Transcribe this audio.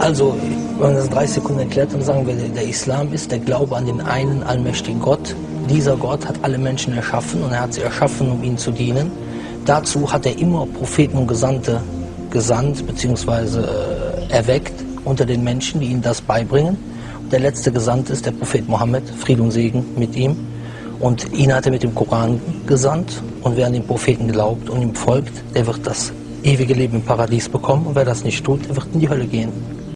Also, wenn man das in 30 Sekunden erklärt, dann sagen wir, der Islam ist der Glaube an den einen allmächtigen Gott. Dieser Gott hat alle Menschen erschaffen und er hat sie erschaffen, um ihnen zu dienen. Dazu hat er immer Propheten und Gesandte gesandt bzw. Äh, erweckt unter den Menschen, die ihnen das beibringen. Und der letzte Gesandte ist der Prophet Mohammed, Friede und Segen mit ihm. Und ihn hat er mit dem Koran gesandt. Und wer an den Propheten glaubt und ihm folgt, der wird das ewige Leben im Paradies bekommen. Und wer das nicht tut, der wird in die Hölle gehen.